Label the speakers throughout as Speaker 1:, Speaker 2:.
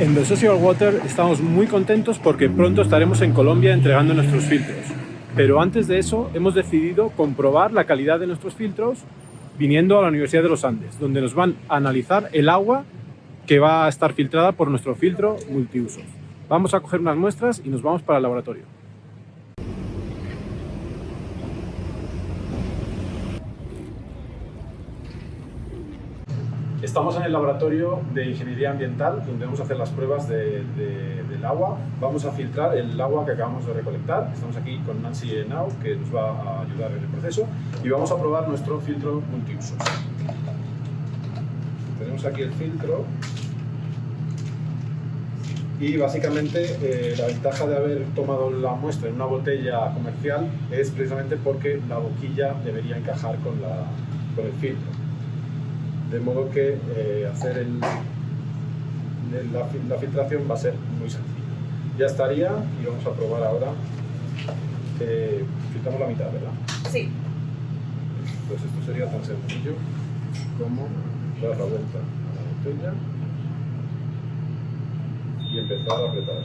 Speaker 1: En The Social Water estamos muy contentos porque pronto estaremos en Colombia entregando nuestros filtros. Pero antes de eso hemos decidido comprobar la calidad de nuestros filtros viniendo a la Universidad de los Andes, donde nos van a analizar el agua que va a estar filtrada por nuestro filtro multiusos. Vamos a coger unas muestras y nos vamos para el laboratorio. Estamos en el laboratorio de ingeniería ambiental donde vamos a hacer las pruebas de, del agua. Vamos a filtrar el agua que acabamos de recolectar. Estamos aquí con Nancy Enau que nos va a ayudar en el proceso y vamos a probar nuestro filtro multiusos. Tenemos aquí el filtro y básicamente eh, la ventaja de haber tomado la muestra en una botella comercial es precisamente porque la boquilla debería encajar con, la, con el filtro de modo que eh, hacer el, la, filtración va a ser muy sencillo. Ya estaría y vamos a probar ahora. Eh, filtramos la mitad, ¿verdad?
Speaker 2: Sí.
Speaker 1: Pues esto sería tan sencillo como dar la vuelta a la botella y empezar a apretar.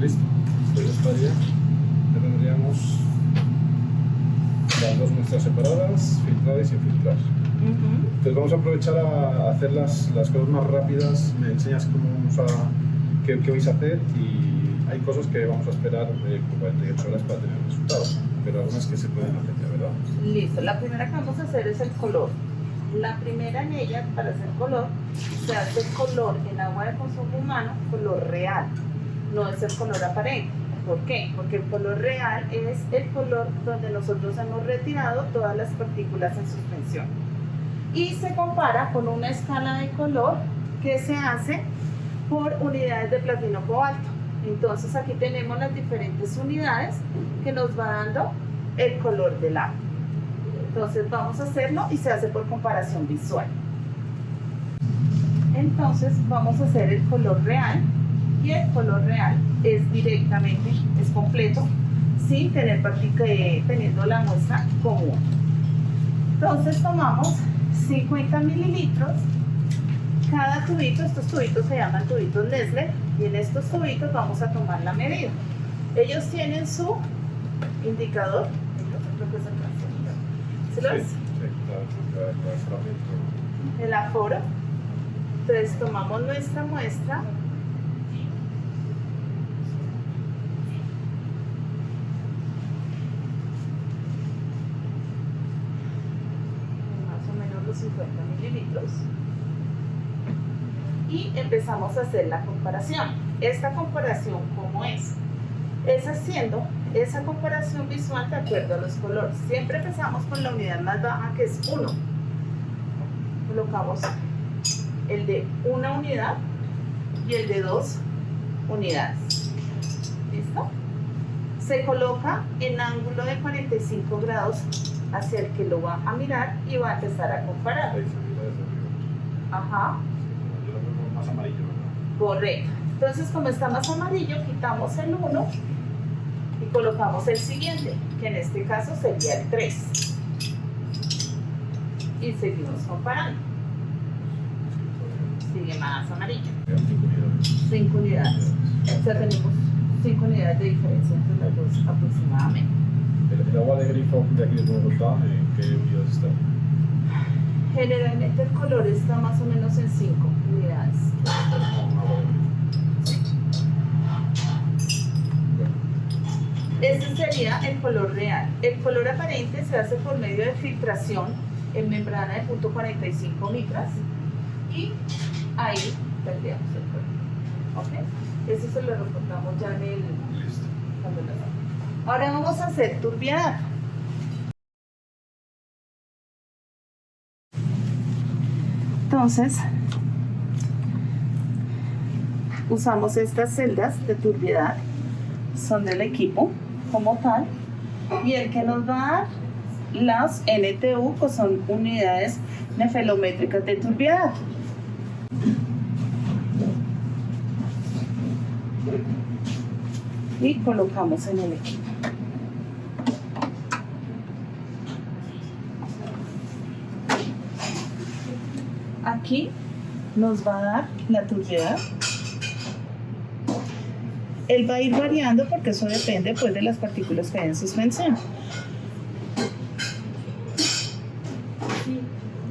Speaker 1: Listo. Esto ya estaría. Ya tendríamos las dos muestras separadas, filtradas y sin filtrar. Entonces vamos a aprovechar a hacer las, las, cosas más rápidas, me enseñas cómo vamos a, qué, qué, vais a hacer y hay cosas que vamos a esperar eh, 48 horas para tener resultados, pero algunas que se pueden hacer ya, ¿verdad?
Speaker 2: Listo, la primera que vamos a hacer es el color. La primera en ella, para hacer color, se hace color en agua de consumo humano, color real, no es el color aparente. ¿Por qué? Porque el color real es el color donde nosotros hemos retirado todas las partículas en suspensión. Y se compara con una escala de color que se hace por unidades de platino cobalto. Entonces aquí tenemos las diferentes unidades que nos va dando el color del agua. Entonces vamos a hacerlo y se hace por comparación visual. Entonces vamos a hacer el color real y el color real es directamente, es completo, sin tener eh, teniendo la muestra común. Entonces tomamos 50 mililitros, cada tubito, estos tubitos se llaman tubitos Nestle, y en estos tubitos vamos a tomar la medida. Ellos tienen su indicador, ¿Se lo El aforo. Entonces tomamos nuestra muestra y empezamos a hacer la comparación. Esta comparación, ¿cómo es? Es haciendo esa comparación visual de acuerdo a los colores. Siempre empezamos con la unidad más baja que es 1. Colocamos el de una unidad y el de dos unidades. ¿Listo? Se coloca en ángulo de 45 grados hacia el que lo va a mirar y va a empezar a comparar. Ajá.
Speaker 1: más amarillo,
Speaker 2: Correcto. Entonces, como está más amarillo, quitamos el 1 y colocamos el siguiente, que en este caso sería el 3. Y seguimos comparando. Sigue más amarillo. 5 unidades. O sea, tenemos 5 unidades de diferencia entre las dos aproximadamente.
Speaker 1: ¿El, agua de grifo de aquí de Bogotá, en qué unidades está?
Speaker 2: Generalmente el color está más o menos en 5 unidades. Este sería el color real. El color aparente se hace por medio de filtración en membrana de punto .45 micras y ahí tendríamos el color. ¿Ok? Eso se lo reportamos ya en el... Listo. Ahora vamos a hacer turbiedad. Entonces, usamos estas celdas de turbiedad, son del equipo como tal, y el que nos va a dar las NTU, que son unidades nefelométricas de turbiedad. Y colocamos en el equipo. Aquí nos va a dar la turbiedad. Él va a ir variando porque eso depende pues de las partículas que hay en suspensión.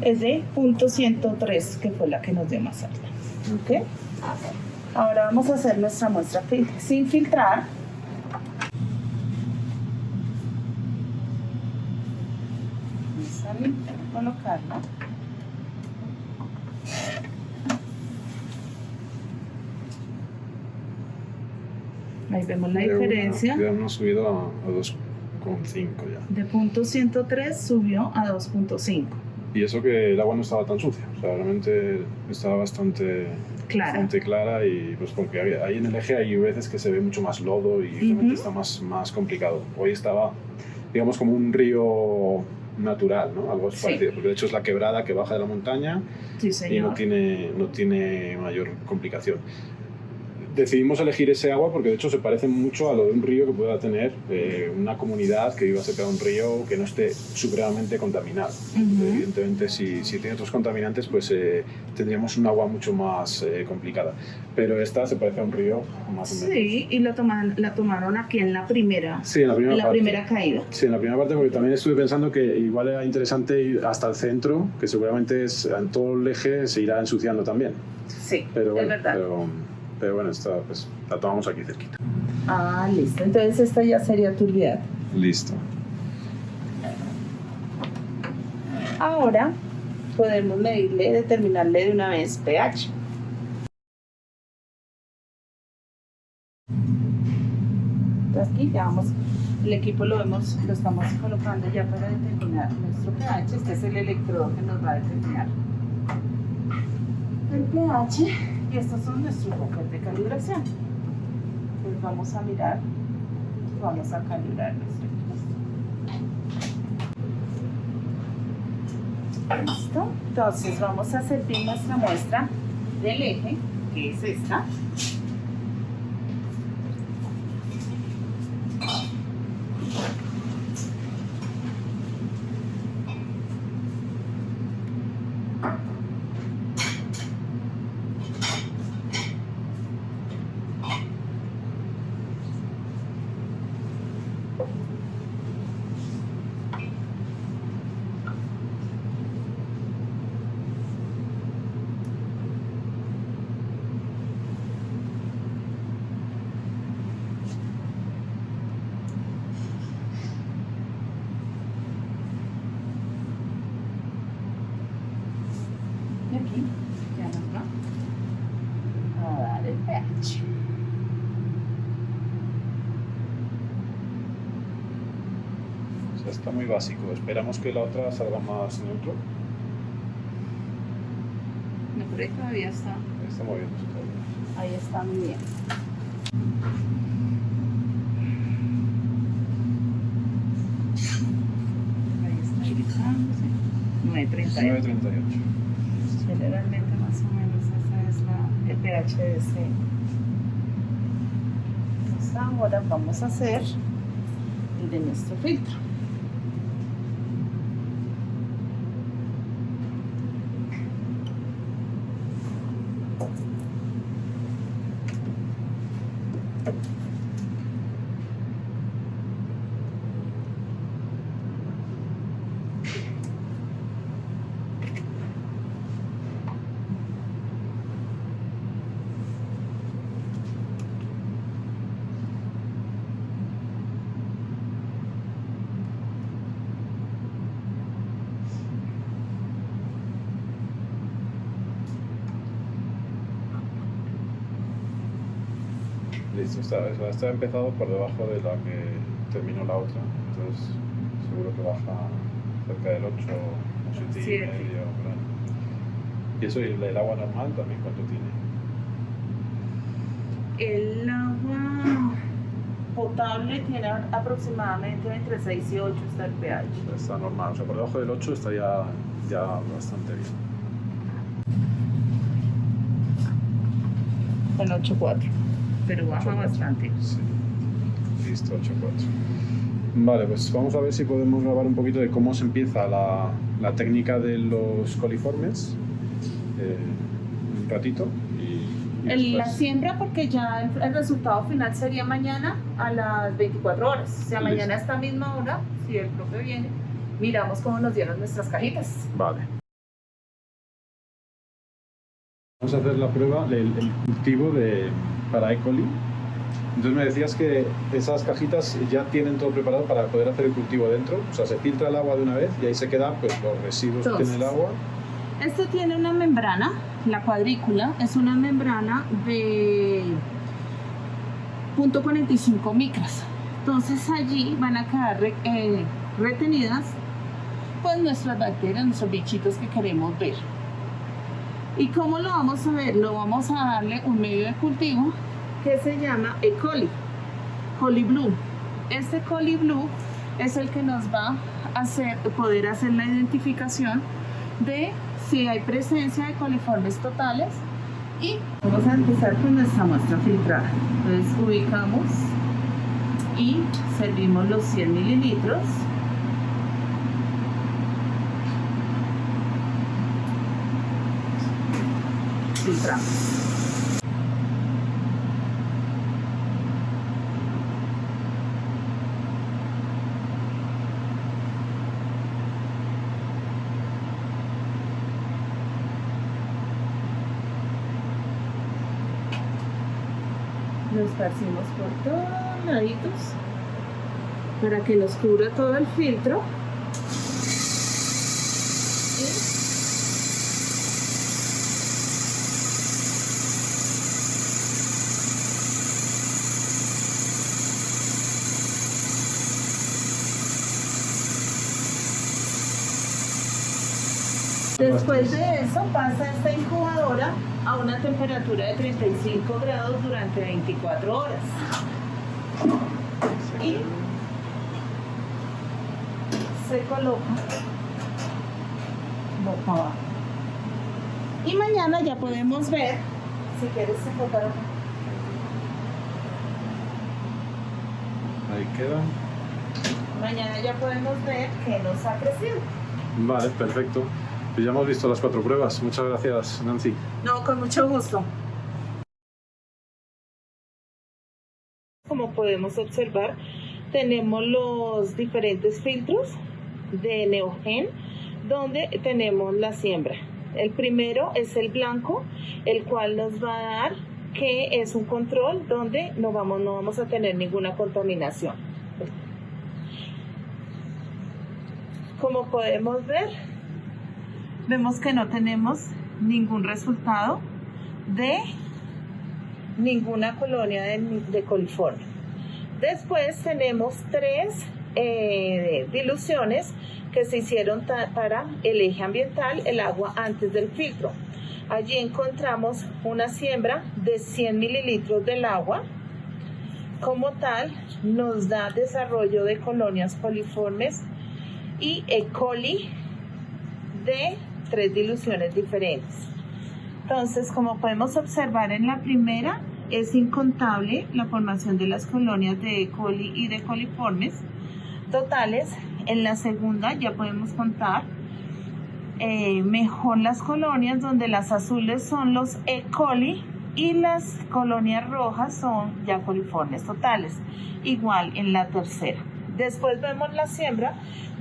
Speaker 2: Es de .103 que fue la que nos dio más alta. ¿Ok? Ahora vamos a hacer nuestra muestra sin filtrar. Vamos a colocarla. Ahí vemos la diferencia.
Speaker 1: Ya hemos subido a, 2,5 ya.
Speaker 2: De punto 103 subió a 2.5.
Speaker 1: Y eso que el agua no estaba tan sucia, o sea, realmente estaba bastante clara, bastante clara y pues porque ahí en el eje hay veces que se ve mucho más lodo y realmente está más, más complicado. Hoy estaba, digamos, como un río natural, ¿no? Algo parecido, porque de hecho es la quebrada que baja de la montaña y no tiene, no tiene mayor complicación decidimos elegir ese agua porque de hecho se parece mucho a lo de un río que pueda tener eh, una comunidad que viva cerca de un río que no esté supremamente contaminado. Evidentemente si, si, tiene otros contaminantes pues eh, tendríamos un agua mucho más eh, complicada. Pero esta se parece a un río más o menos.
Speaker 2: Sí, y la, toman, la tomaron aquí en la primera,
Speaker 1: sí, en la, primera,
Speaker 2: la primera caída.
Speaker 1: Sí, en la primera parte porque también estuve pensando que igual era interesante ir hasta el centro, que seguramente es, en todo el eje se irá ensuciando también.
Speaker 2: Sí, pero, es verdad.
Speaker 1: Pero bueno, esta pues la tomamos aquí cerquita.
Speaker 2: Ah, listo. Entonces esta ya sería turbiedad.
Speaker 1: Listo.
Speaker 2: Ahora podemos medirle, determinarle de una vez pH. Aquí ya vamos, el equipo lo vemos, lo estamos colocando ya para determinar nuestro pH. Este es el electrodo que nos va a determinar el pH y estos son nuestros bloques de calibración. Pues vamos a mirar, vamos a calibrar nuestro Listo. Entonces vamos a servir nuestra muestra del eje, que es esta. Nicky, down the front. Oh, that is bad.
Speaker 1: Está muy básico. Esperamos que la otra salga más neutro.
Speaker 2: No, pero ahí todavía está.
Speaker 1: Está moviéndose
Speaker 2: todavía. Ahí está muy bien. Ahí está gritándose. 938.
Speaker 1: 938.
Speaker 2: Generalmente más o menos esa es la, el pH de ese. Entonces ahora vamos a hacer el de nuestro filtro.
Speaker 1: Listo, está, está empezado por debajo de la que terminó la otra, entonces seguro que baja cerca del 8 o 7 y medio. ¿Y eso y el, agua normal también cuánto
Speaker 2: tiene? El agua potable tiene aproximadamente entre 6 y 8 está el pH.
Speaker 1: Está normal, o sea, por debajo del 8 está ya, ya bastante bien.
Speaker 2: El 8.4 pero baja bastante. Sí.
Speaker 1: Listo, 8.4. Vale, pues vamos a ver si podemos grabar un poquito de cómo se empieza la, la técnica de los coliformes. Eh, ratito y, y
Speaker 2: El- la siembra porque ya el, el resultado final sería mañana a las 24 horas. O sea,
Speaker 1: Listo.
Speaker 2: mañana a esta misma hora, si el profe viene, miramos cómo nos dieron nuestras cajitas.
Speaker 1: Vale. Vamos a hacer la prueba del el cultivo de, para E. coli. Entonces me decías que esas cajitas ya tienen todo preparado para poder hacer el cultivo dentro. O sea, se filtra el agua de una vez y ahí se quedan pues, los residuos que tiene el
Speaker 2: Entonces,
Speaker 1: agua.
Speaker 2: Esto tiene una membrana, la cuadrícula es una membrana de .45 micras. Entonces allí van a quedar re- eh, retenidas pues nuestras bacterias, nuestros bichitos que queremos ver. ¿Y cómo lo vamos a ver? Lo vamos a darle un medio de cultivo que se llama E. coli, coli blue. Este coli blue es el que nos va a hacer, poder hacer la identificación de si hay presencia de coliformes totales y vamos a empezar con nuestra muestra filtrada. Entonces ubicamos y servimos los 100 mililitros. Filtramos. Lo esparcimos por todos laditos para que nos cubra todo el filtro. Y Después de eso pasa esta incubadora a una temperatura de 35 grados durante 24 horas. Y se coloca boca abajo. Y mañana ya podemos ver, si quieres enfocar
Speaker 1: Ahí quedan.
Speaker 2: mañana ya podemos ver que nos ha crecido.
Speaker 1: Vale, perfecto. Ya hemos visto las cuatro pruebas. Muchas gracias, Nancy.
Speaker 2: No, con mucho gusto. Como podemos observar, tenemos los diferentes filtros de Neogen donde tenemos la siembra. El primero es el blanco, el cual nos va a dar que es un control donde no vamos, no vamos a tener ninguna contaminación. Como podemos ver, vemos que no tenemos ningún resultado de ninguna colonia de, de coliforme. Después tenemos tres eh, diluciones que se hicieron para el eje ambiental, el agua antes del filtro. Allí encontramos una siembra de 100 mililitros del agua. Como tal, nos da desarrollo de colonias coliformes y E. coli de tres diluciones diferentes. Entonces, como podemos observar en la primera, es incontable la formación de las colonias de E. coli y de coliformes totales. En la segunda ya podemos contar eh, mejor las colonias donde las azules son los E. coli y las colonias rojas son ya coliformes totales. Igual en la tercera. Después vemos la siembra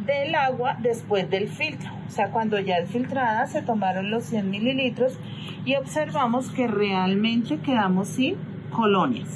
Speaker 2: del agua después del filtro. O sea, cuando ya es filtrada se tomaron los 100 mililitros y observamos que realmente quedamos sin colonias.